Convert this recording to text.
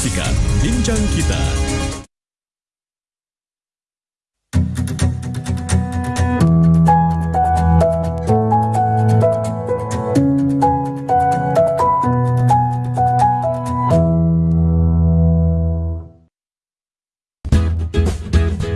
Saksikan Bincang Kita.